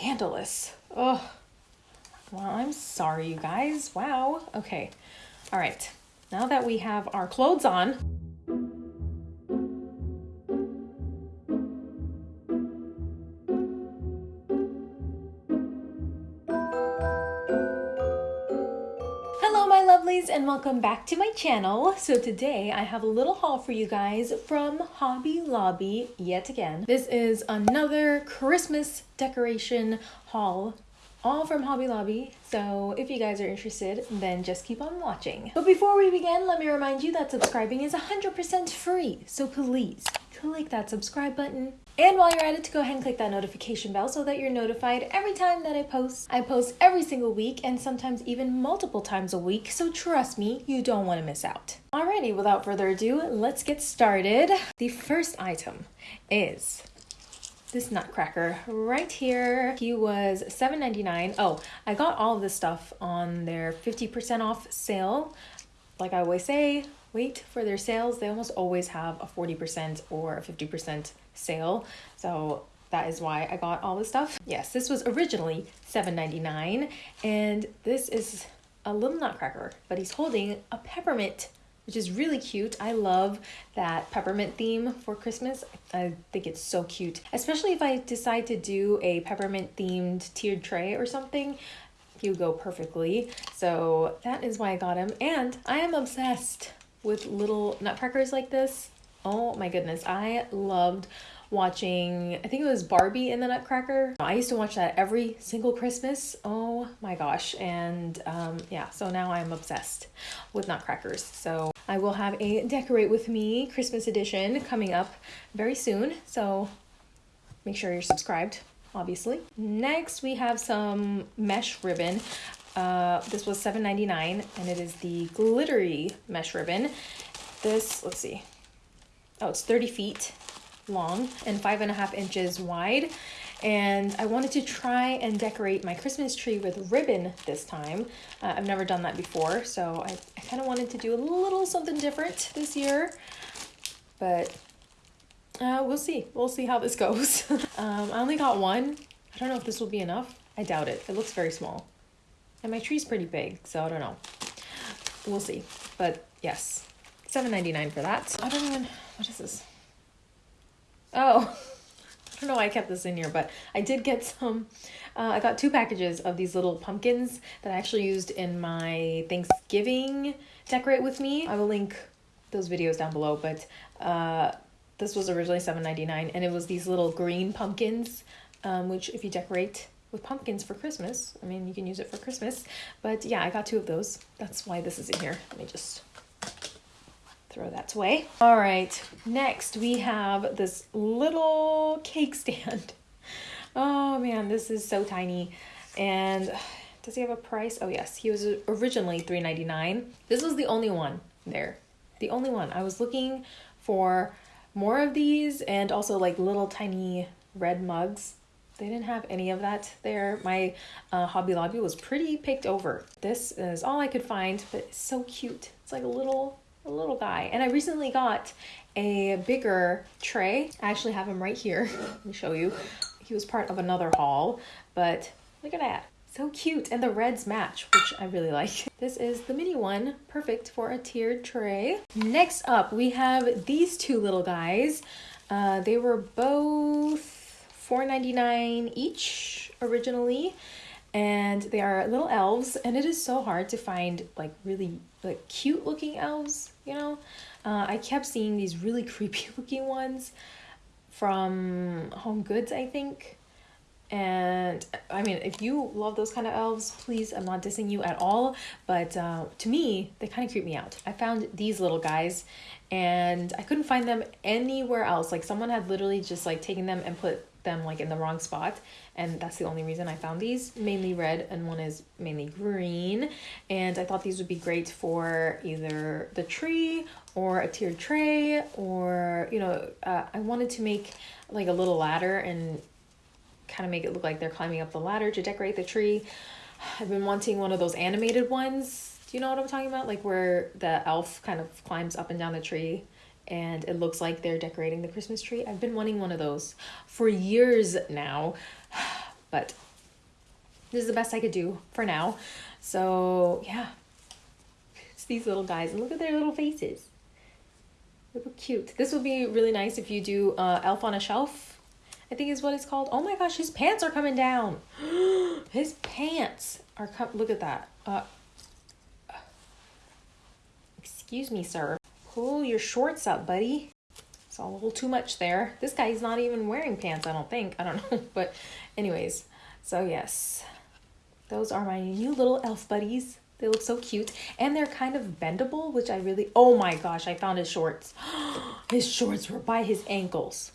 scandalous. Oh, well, I'm sorry, you guys. Wow. Okay. All right. Now that we have our clothes on, and welcome back to my channel. So today I have a little haul for you guys from Hobby Lobby yet again. This is another Christmas decoration haul all from Hobby Lobby. So if you guys are interested, then just keep on watching. But before we begin, let me remind you that subscribing is 100% free. So please click that subscribe button. And while you're at it, to go ahead and click that notification bell so that you're notified every time that I post. I post every single week and sometimes even multiple times a week, so trust me, you don't want to miss out. Alrighty, without further ado, let's get started. The first item is this nutcracker right here. He was $7.99. Oh, I got all of this stuff on their 50% off sale. Like I always say, wait for their sales. They almost always have a 40% or a 50% sale. So that is why I got all this stuff. Yes, this was originally $7.99 and this is a little nutcracker, but he's holding a peppermint which is really cute. I love that peppermint theme for Christmas. I think it's so cute, especially if I decide to do a peppermint themed tiered tray or something. He would go perfectly. So that is why I got him. And I am obsessed with little nutcrackers like this. Oh my goodness, I loved watching, I think it was Barbie in the Nutcracker. I used to watch that every single Christmas. Oh my gosh. And um, yeah, so now I'm obsessed with Nutcrackers. So I will have a Decorate With Me Christmas edition coming up very soon. So make sure you're subscribed, obviously. Next, we have some mesh ribbon. Uh, this was $7.99 and it is the glittery mesh ribbon. This, let's see. Oh, it's 30 feet long and five and a half inches wide. And I wanted to try and decorate my Christmas tree with ribbon this time. Uh, I've never done that before, so I, I kind of wanted to do a little something different this year. But uh, we'll see. We'll see how this goes. um, I only got one. I don't know if this will be enough. I doubt it. It looks very small. And my tree's pretty big, so I don't know. We'll see. But yes, seven ninety nine for that. I don't even, what is this? Oh, I don't know why I kept this in here, but I did get some. Uh, I got two packages of these little pumpkins that I actually used in my Thanksgiving decorate with me. I will link those videos down below, but uh, this was originally $7.99 and it was these little green pumpkins, um, which if you decorate with pumpkins for Christmas, I mean, you can use it for Christmas. But yeah, I got two of those. That's why this is in here. Let me just throw that away. All right, next we have this little cake stand. Oh man, this is so tiny. And does he have a price? Oh yes, he was originally $3.99. This was the only one there. The only one. I was looking for more of these and also like little tiny red mugs. They didn't have any of that there. My uh, Hobby Lobby was pretty picked over. This is all I could find, but it's so cute. It's like a little a little guy. And I recently got a bigger tray. I actually have him right here. Let me show you. He was part of another haul, but look at that. So cute. And the reds match, which I really like. This is the mini one, perfect for a tiered tray. Next up, we have these two little guys. Uh, they were both $4.99 each originally and they are little elves and it is so hard to find like really like cute looking elves you know? Uh, i kept seeing these really creepy looking ones from HomeGoods i think. And i mean if you love those kind of elves please i'm not dissing you at all but uh, to me they kind of creep me out. I found these little guys and i couldn't find them anywhere else. Like someone had literally just like taken them and put them like in the wrong spot and that's the only reason I found these. Mainly red and one is mainly green and I thought these would be great for either the tree or a tiered tray or you know uh, I wanted to make like a little ladder and kind of make it look like they're climbing up the ladder to decorate the tree. I've been wanting one of those animated ones. Do you know what I'm talking about? Like where the elf kind of climbs up and down the tree and it looks like they're decorating the Christmas tree. I've been wanting one of those for years now, but this is the best I could do for now. So yeah, it's these little guys and look at their little faces. They look cute. This would be really nice if you do uh, Elf on a Shelf. I think is what it's called. Oh my gosh, his pants are coming down. his pants are com- look at that. Uh, excuse me, sir. Pull your shorts up, buddy. It's all a little too much there. This guy's not even wearing pants, I don't think. I don't know. But anyways, so yes. Those are my new little elf buddies. They look so cute. And they're kind of bendable, which I really... Oh my gosh, I found his shorts. his shorts were by his ankles.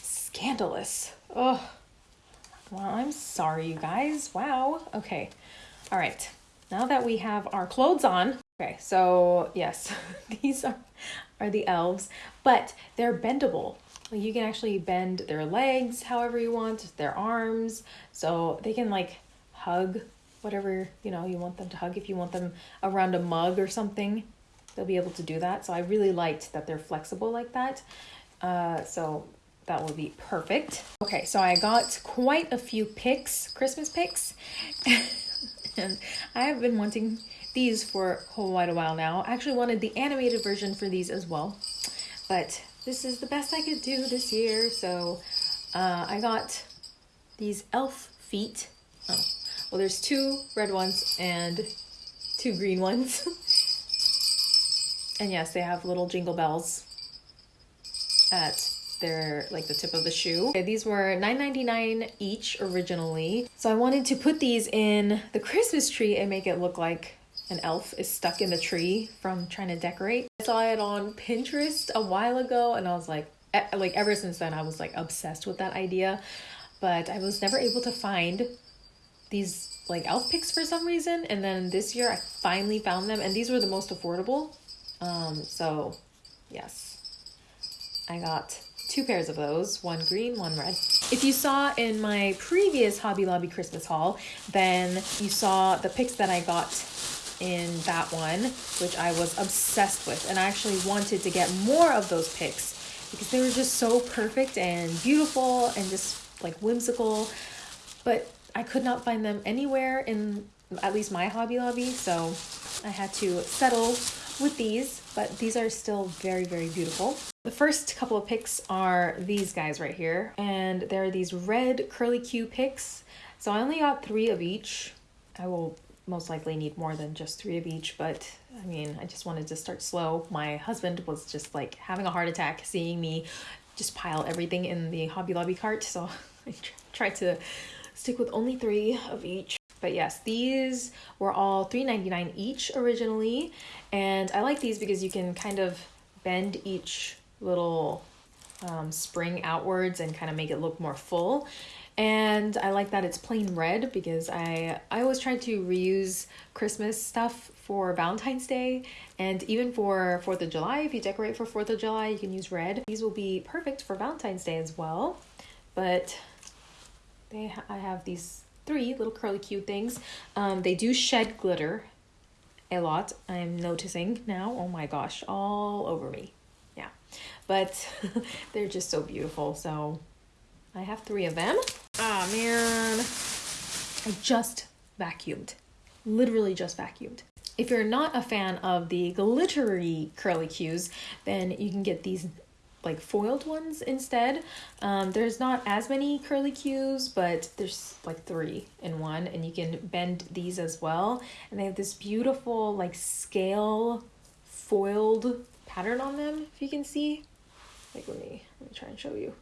Scandalous. Oh. Well, I'm sorry, you guys. Wow. Okay. All right. Now that we have our clothes on... Okay, so yes, these are, are the elves, but they're bendable. You can actually bend their legs however you want, their arms, so they can like hug whatever you know you want them to hug. If you want them around a mug or something they'll be able to do that. So i really liked that they're flexible like that. Uh, so that will be perfect. Okay so i got quite a few picks christmas picks. And i have been wanting these for quite a while now i actually wanted the animated version for these as well but this is the best i could do this year so uh, i got these elf feet oh well, there's two red ones and two green ones. and yes, they have little jingle bells at their like the tip of the shoe. Okay, these were $9.99 each originally. So I wanted to put these in the Christmas tree and make it look like an elf is stuck in the tree from trying to decorate. I saw it on Pinterest a while ago and I was like like ever since then I was like obsessed with that idea, but I was never able to find these like elf picks for some reason. And then this year I finally found them and these were the most affordable. Um so yes. I got two pairs of those one green one red. If you saw in my previous Hobby Lobby Christmas haul then you saw the picks that I got in that one which I was obsessed with and I actually wanted to get more of those picks because they were just so perfect and beautiful and just like whimsical but I could not find them anywhere in at least my Hobby Lobby, so I had to settle with these, but these are still very, very beautiful. The first couple of picks are these guys right here, and they're these red curly Q picks. So I only got three of each. I will most likely need more than just three of each, but I mean, I just wanted to start slow. My husband was just like having a heart attack seeing me just pile everything in the Hobby Lobby cart, so I tried to stick with only three of each. But yes, these were all $3.99 each originally. And I like these because you can kind of bend each little um, spring outwards and kind of make it look more full. And I like that it's plain red because I, I always try to reuse Christmas stuff for Valentine's Day and even for 4th of July. If you decorate for 4th of July, you can use red. These will be perfect for Valentine's Day as well. But they ha- I have these three little curly cute things. Um, they do shed glitter a lot. I'm noticing now. Oh my gosh, all over me. Yeah, but they're just so beautiful. So I have three of them. Oh man, I just vacuumed. Literally just vacuumed. If you're not a fan of the glittery curly cues, then you can get these like foiled ones instead. Um, there's not as many curly cues, but there's like three in one, and you can bend these as well. And they have this beautiful like scale foiled pattern on them, if you can see. Like let me let me try and show you.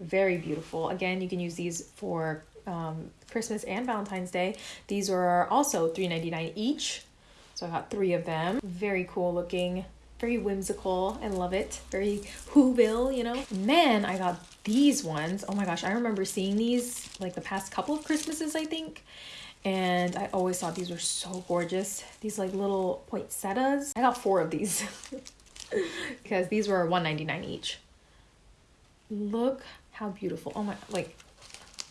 Very beautiful. Again, you can use these for um, Christmas and Valentine's Day. These are also $3.99 each. So I got three of them. Very cool looking very whimsical. I love it. Very Whoville, you know. And then I got these ones. Oh my gosh, I remember seeing these like the past couple of Christmases, I think. And I always thought these were so gorgeous. These like little poinsettias. I got four of these because these were $1.99 each. Look how beautiful. Oh my, like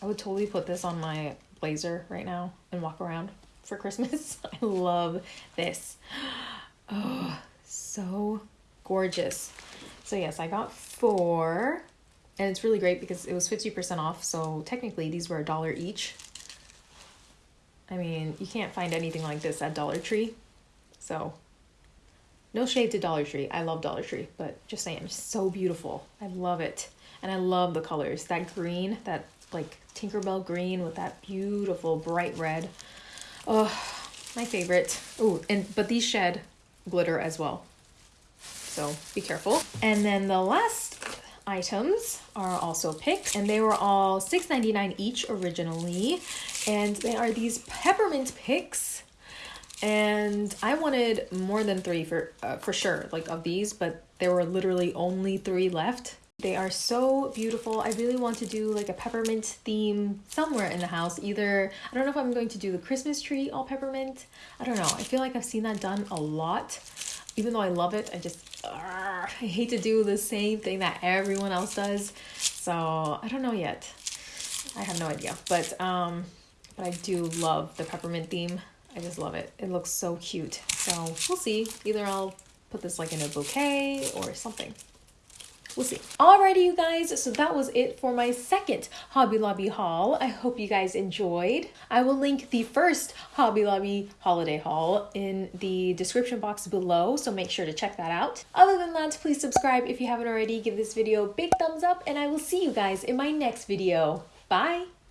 I would totally put this on my blazer right now and walk around for Christmas. I love this. Oh, so gorgeous. So yes, I got four. and it's really great because it was 50% off so technically these were a dollar each I mean you can't find anything like this at Dollar Tree so no shade to Dollar Tree I love Dollar Tree but just saying so beautiful I love it and I love the colors. That green that like Tinkerbell green with that beautiful bright red. Oh my favorite. Oh and but these shed glitter as well. So be careful. And then the last items are also picked and they were all $6.99 each originally. And they are these peppermint picks and I wanted more than three for uh, for sure like of these but there were literally only three left they are so beautiful I really want to do like a peppermint theme somewhere in the house either I don't know if I'm going to do the Christmas tree all peppermint I don't know I feel like I've seen that done a lot even though I love it, I just I hate to do the same thing that everyone else does. So I don't know yet. I have no idea, but um, but I do love the peppermint theme. I just love it. It looks so cute. So we'll see. Either I'll put this like in a bouquet or something. We'll see. Alrighty, you guys, so that was it for my second Hobby Lobby haul. I hope you guys enjoyed. I will link the first Hobby Lobby holiday haul in the description box below, so make sure to check that out. Other than that, please subscribe if you haven't already. Give this video a big thumbs up, and I will see you guys in my next video. Bye!